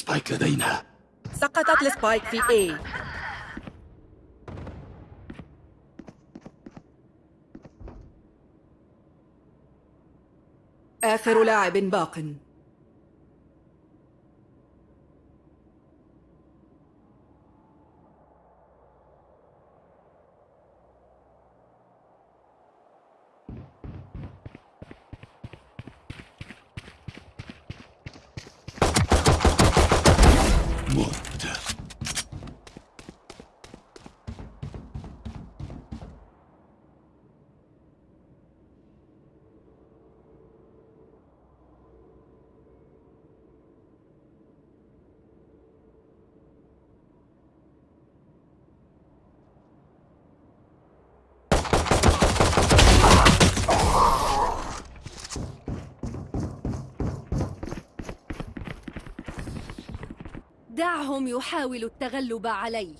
سبايك لدينا. سقطت السبايك في A. آخر لاعب باق. دعهم يحاولوا التغلب علي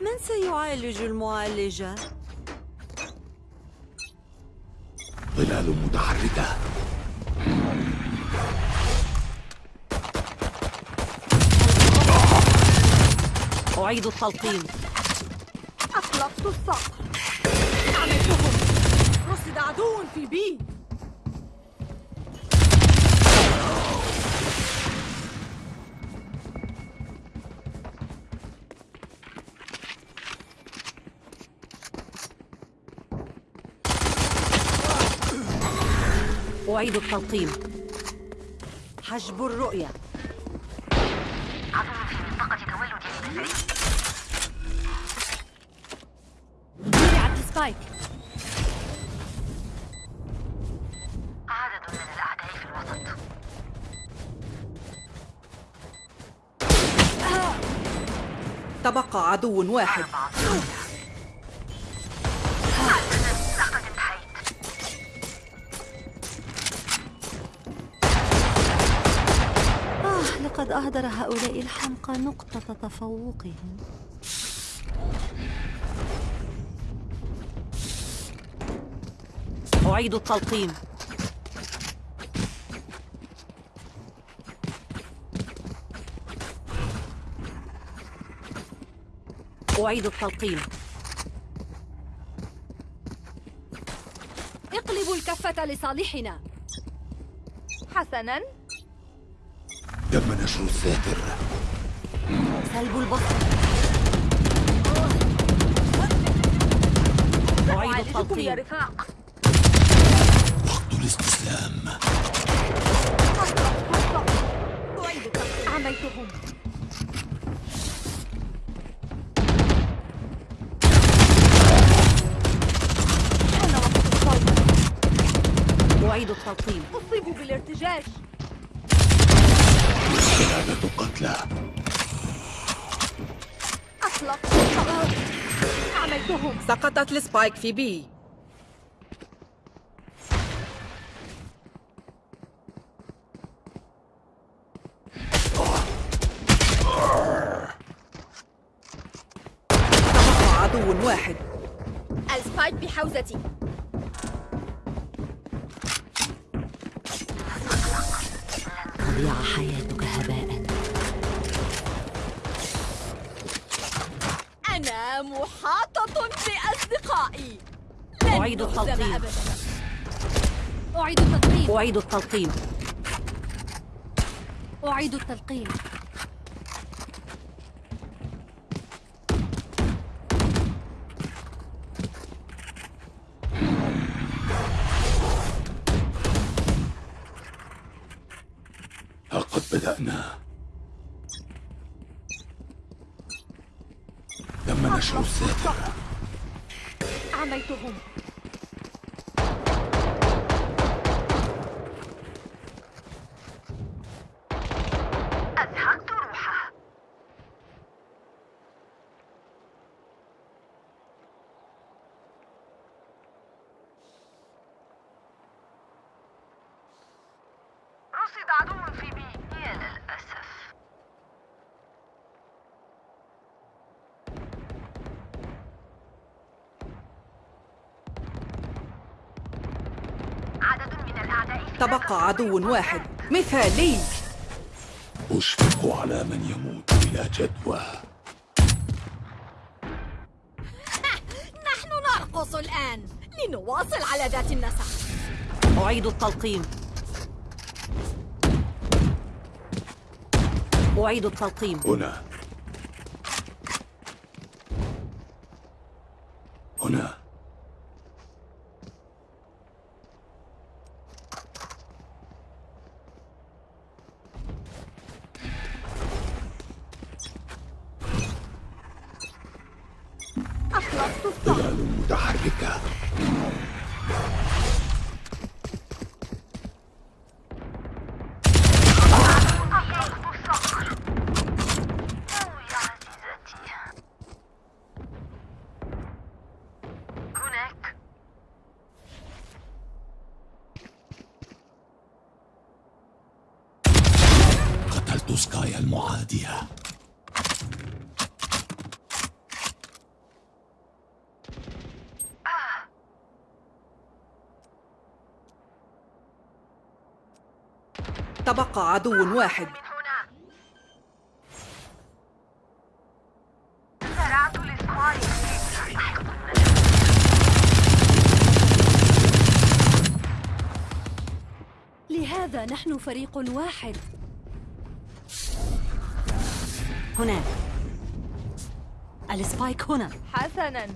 من سيعالج المعالجة؟ أعيد التلقيم. أطلقت الصقر. عملتهم رصد عدو في بي. أعيد التلقيم. حجب الرؤية. عدو واحد. آه لقد أهدر هؤلاء الحمقى نقطة تفوقهم. أعيد التلقيم. أعيد التلقيم. اقلبوا الكفة لصالحنا. حسناً. تم نشر الساتر سلب البصر. أعيد يا التلقيم. رفاق. وقت الاستسلام. أعيد التلقيم عملتهم أنا وقت الصيد أعيد أصيبوا بالارتجاج. ثلاثة قتلى. أطلقت الصقر عملتهم. سقطت السبايك في بي. أعيد التلقيم. أعيد التلقيم. أعيد التلقيم. أعيد التلقيم. لقد بدأنا. تم نشر عميتهم تبقى عدو واحد. مثالي. أشفق على من يموت بلا جدوى. نحن نرقص الآن لنواصل على ذات النسق. أعيد التلقيم. أعيد التلقيم. هنا هنا أطلقت الصقر ظلال متحركة أطلقت الصقر أو يا عزيزتي هناك سكايا المعادية. تبقى عدو واحد. لهذا نحن فريق واحد. هناك. ال spike هنا. حسنا.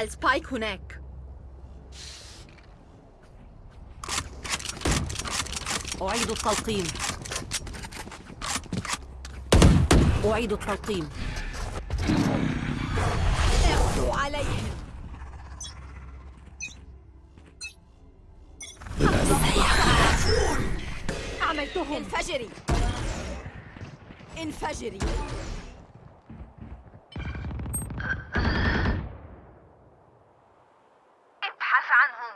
ال spike هناك. أعيد التلقيم. أعيد التلقيم. اغدوا عليهم عملتهم انفجري انفجري. ابحث عنهم.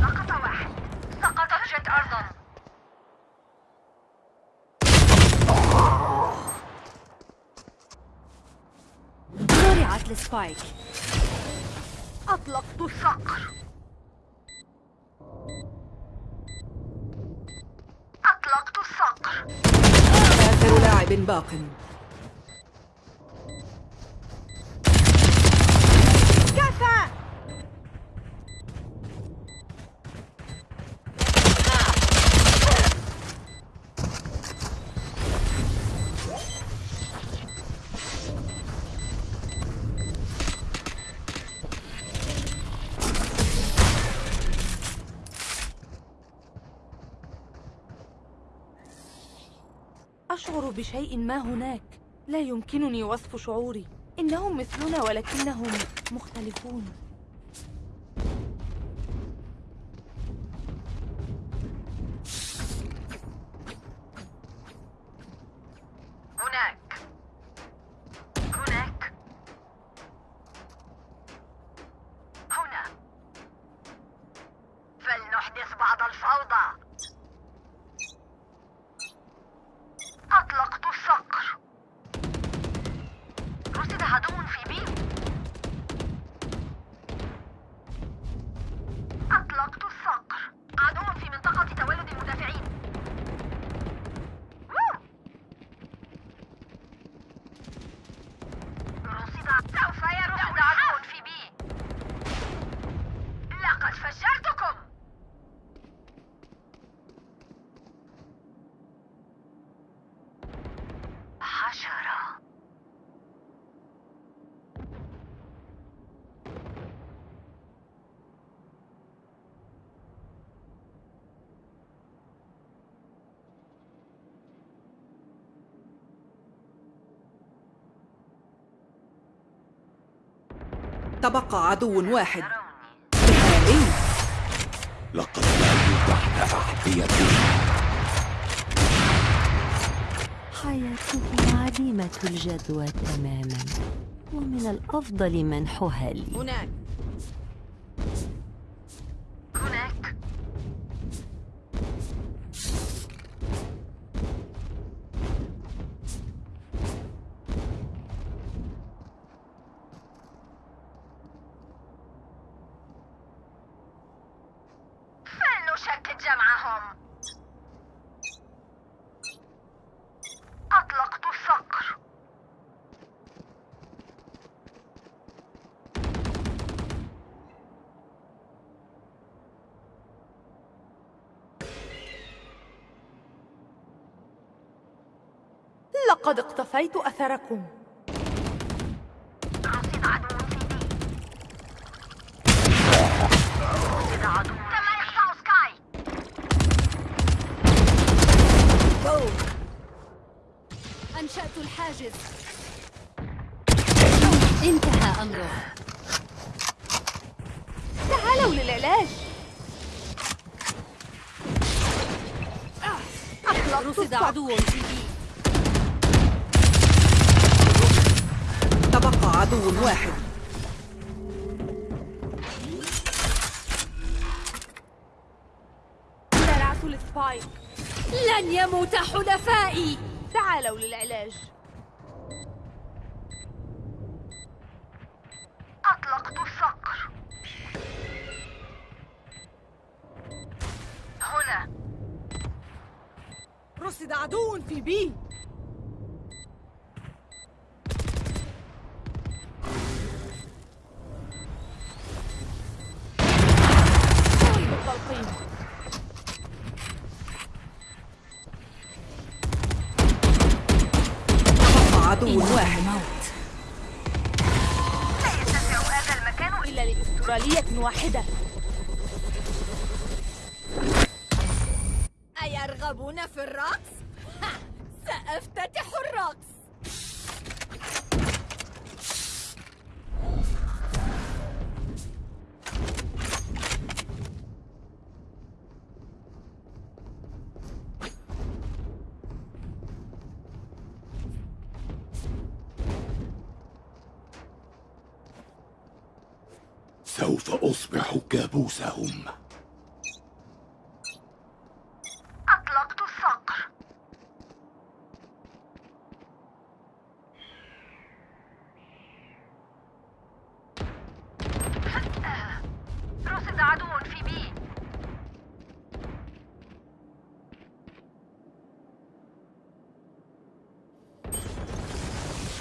سقط واحد. سقطت جت أرضا. السبايك. الصقر أطلقت الصقر. آخر لاعب باق بشيء ما هناك. لا يمكنني وصف شعوري. إنهم مثلنا ولكنهم مختلفون هناك هناك هنا فلنحدث بعض الفوضى أطلقت الصقر رصد عدو في بي أطلقت الصقر عدو في منطقة تولد المدافعين ووو! رصد سوف يرصد عدو في بي لقد فجرتكم حشرة تبقى عدو واحد. لقد ماتوا تحت أحذيتي حياتهم عديمة الجدوى تماما ومن الأفضل منحها لي هناك لقد اقتفيت أثركم. رصد عدو رصد عدو تم إخفاء سكاي أنشأت الحاجز. انتهى أمره. تعالوا للعلاج. رصد. عدو في بي تبقى عدو واحد. زرعت السبايك لن يموت حلفائي. تعالوا للعلاج. أطلقت الصقر. هنا. رصد عدو في بي. التلقيم. تبقى عدو واحد. لا يتسع هذا المكان إلا لأسترالية واحدة. أيرغبون في الرقص؟ ها، سأفتتح الرقص. سوف أصبح كابوسهم أطلقت الصقر رصد عدو في بي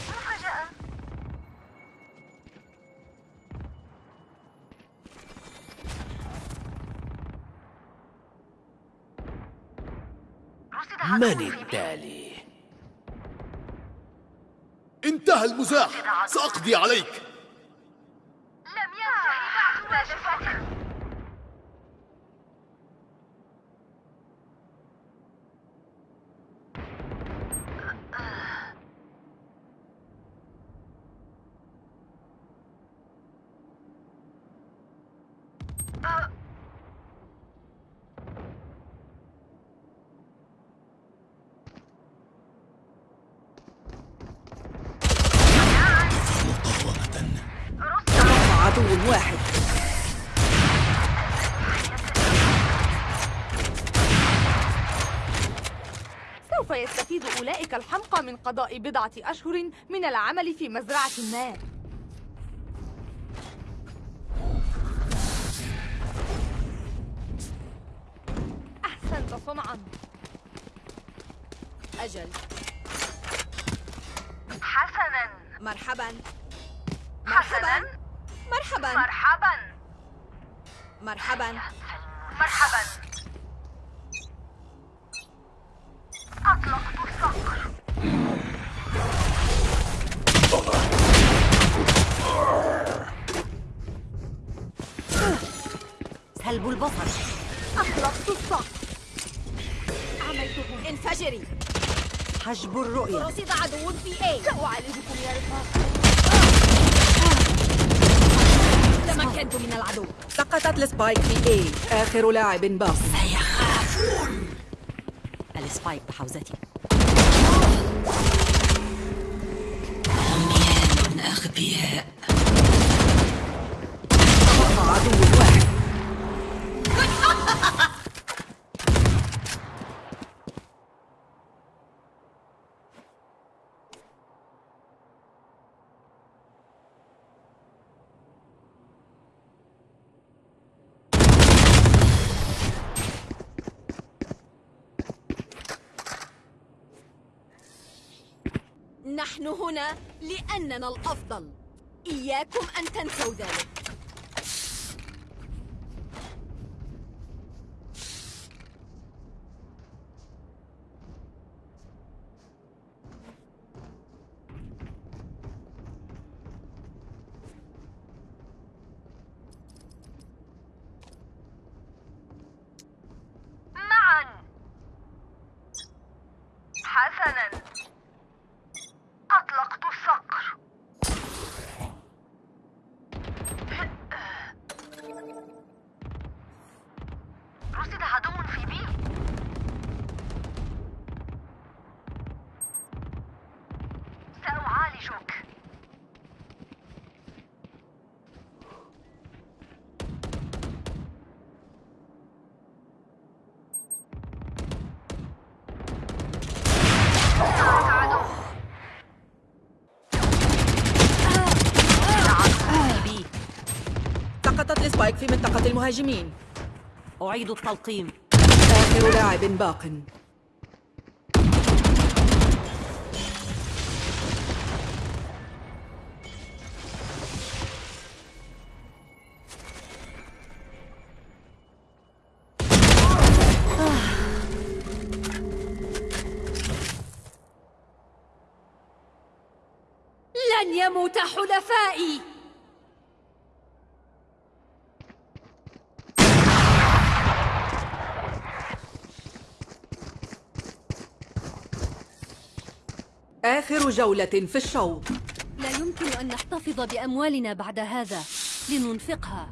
مفاجأة رصد عدو من التالي؟ انتهى المزاح سأقضي عليك لم ينتهي بعد واجباتك تبقى عدو واحد سوف يستفيد أولئك الحمقى من قضاء بضعة أشهر من العمل في مزرعة ما. أحسنت صنعا. أجل. حسنا. مرحبا. حسنا. مرحبا. مرحبا. مرحبا. مرحبا. البصر. أطلقت الصقر عملته. انفجري. حجب الرؤية. رصد عدو في A سأعالجكم يا رفاق. تمكنت من العدو. سقطت ال spike في A آخر لاعب باق ال spike بحوزتي. تبقى نحن هنا لأننا الأفضل. إياكم أن تنسوا ذلك. معا. حسنا. المهاجمين أعيد التلقيم. آخر لاعب باق. لن يموت حلفائي. آخر جولة في الشوط. لا يمكن أن نحتفظ بأموالنا بعد هذا لننفقها.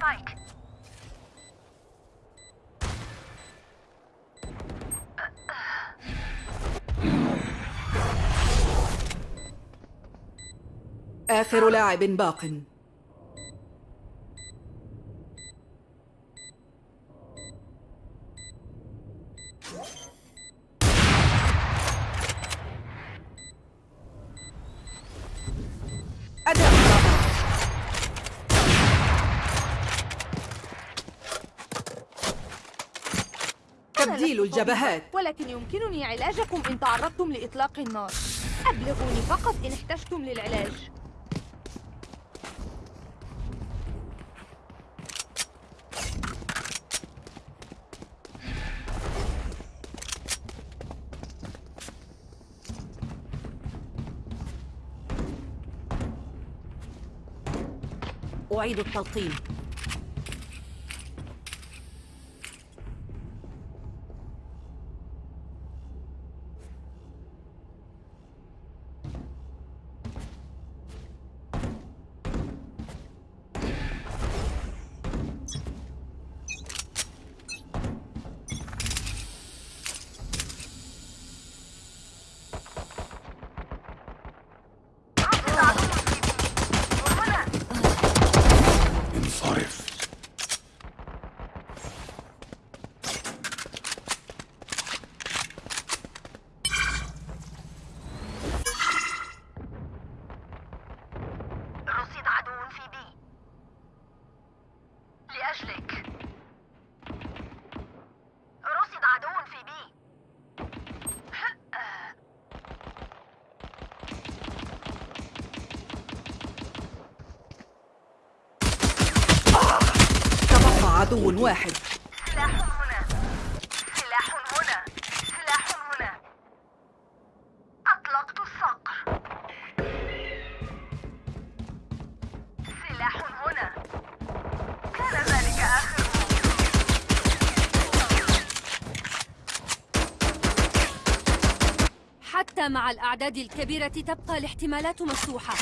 سبايك آخر لاعب باق. الجبهات ولكن يمكنني علاجكم إن تعرضتم لإطلاق النار. أبلغوني فقط إن احتجتم للعلاج. أعيد التلقيم رصد عدو في بي وهنا انصرف رصد عدو في بي لأجلك رصد عدو في بي تبقى عدو واحد سلاح هنا سلاح هنا سلاح هنا أطلقت الصقر سلاح هنا كان ذلك آخره حتى مع الأعداد الكبيرة تبقى الاحتمالات مفتوحة.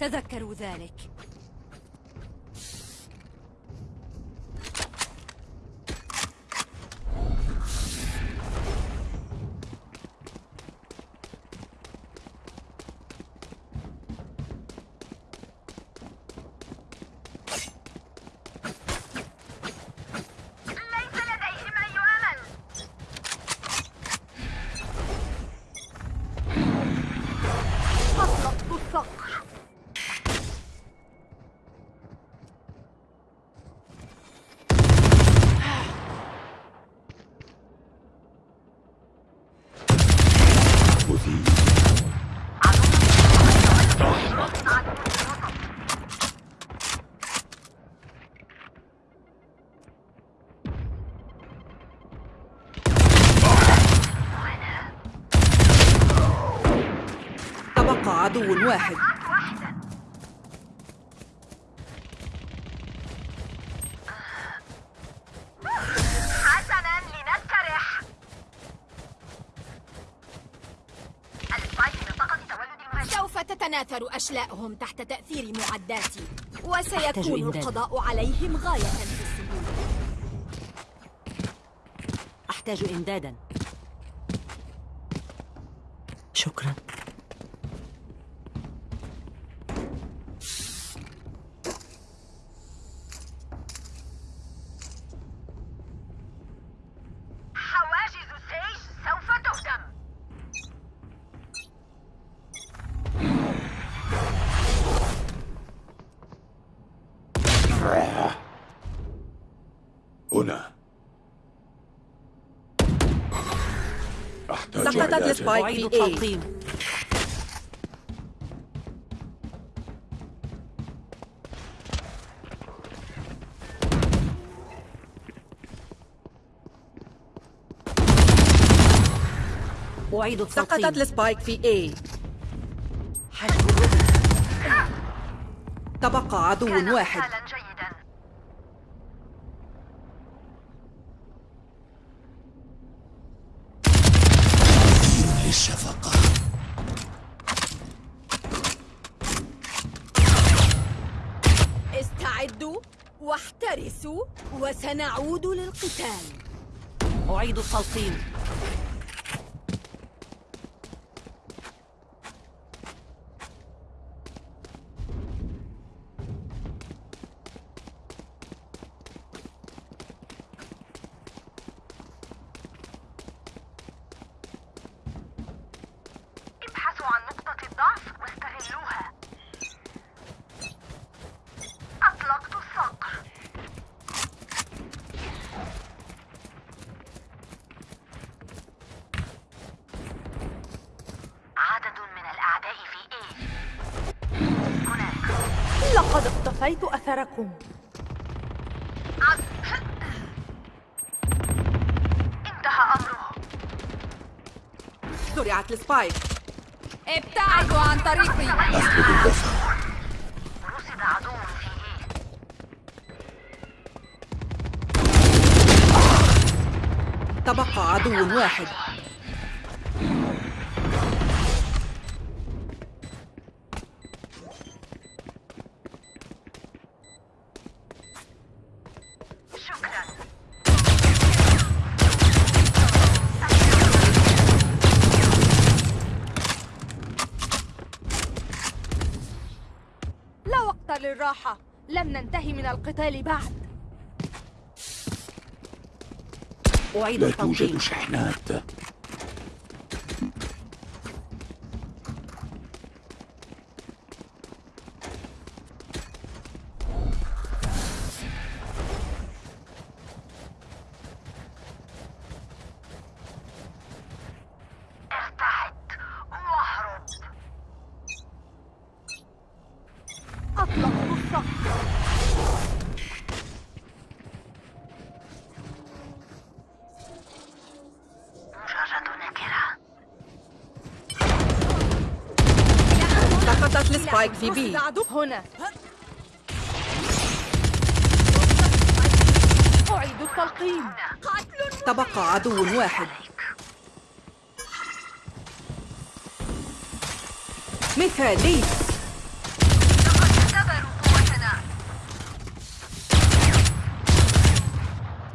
تذكروا ذلك ليس لديهم أي أمل أطلقت الصقر تبقى عدو واحد. حسنا لنسترح سوف تتناثر أشلاءهم تحت تأثير معداتي وسيكون. القضاء عليهم غاية في السهولة أحتاج إمدادا سقطت ال spike. في A. التلقيم أعيد التلقيم سقطت ال spike في A الرؤية تبقى عدو واحد. للشفقة استعدوا واحترسوا وسنعود للقتال. أعيد التلقيم. عن نقطة الضعف واستغلوها. أطلقت الصقر. عدد من الأعداء في A. هناك. لقد اقتفيت أثركم. انتهى أمره. زرعت السبايك. ابتعدوا عن طريقي تبقى عدو واحد. وقت للراحة لم ننتهي من القتال بعد. أعيد لا توجد شحنات. السبايك في عدو هنا. أعيد التلقيم. تبقى عدو واحد. مثالي. لقد اختبروا قوتنا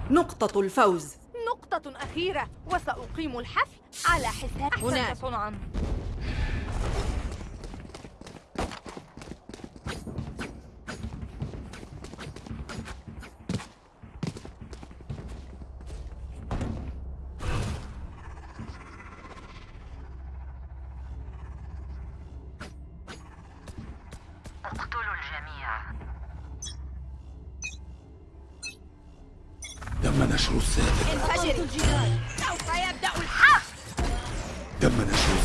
نقطة الفوز. نقطة أخيرة. وسأقيم الحفل على حساب هناك. نشر انفجري الجدار سوف يبدأ الحفل تم نشر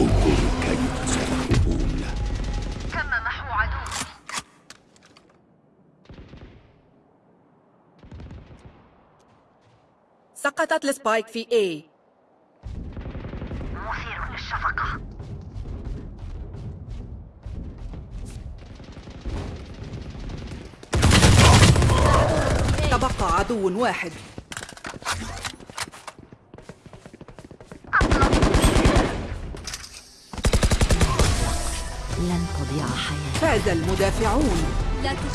انظروا كيف سيهربون تم محو عدو سقطت السبايك في A. عدو واحد. لن تضيع حياتي. فاز المدافعون. لا تخ...